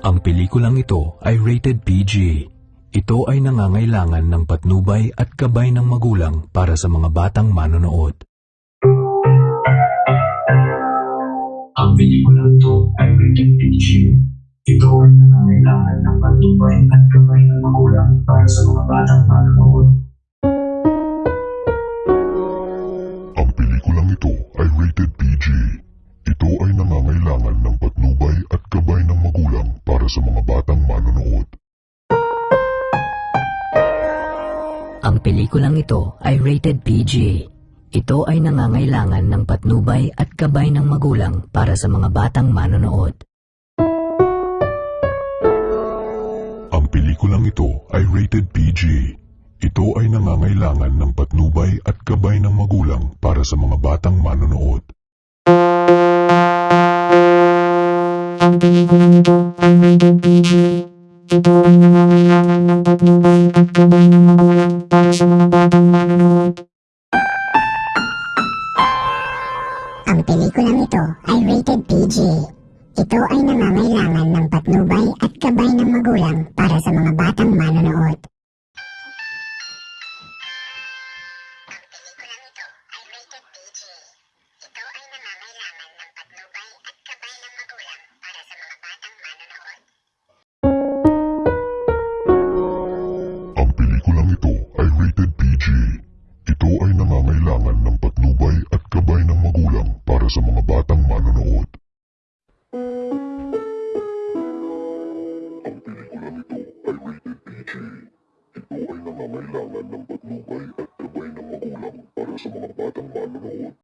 Ang pelikulang ito ay rated PG. Ito ay nangangailangan ng patnubay at gabay ng magulang para sa mga batang manonood. Ang pelikula ito ay rated PG. Ito ay nangangailangan ng patnubay at gabay ng magulang para sa mga batang manonood. Ang pelikulang ito ay rated PG. Ito ay nangangailangan ng patnubay magulang para sa mga batang manonood. Ang pelikulang ito ay rated PG. Ito ay nangangailangan ng patnubay at gabay ng magulang para sa mga batang manonood. Ang pelikulang ito ay rated PG. Ito ay nangangailangan ng patnubay at gabay ng magulang para sa mga batang manonood. Ang pelikulang ito ay rated PG. Ito ay nangangailangan ng patnubay at gabay ng magulang para sa mga batang manonood. Ito ay nangangailangan ng patnubay at gabay ng magulang para sa mga batang manonood. Ang pelikulang ito ay rated PG. Ito ay nangangailangan ng patnubay at gabay ng magulang para sa mga batang manonood.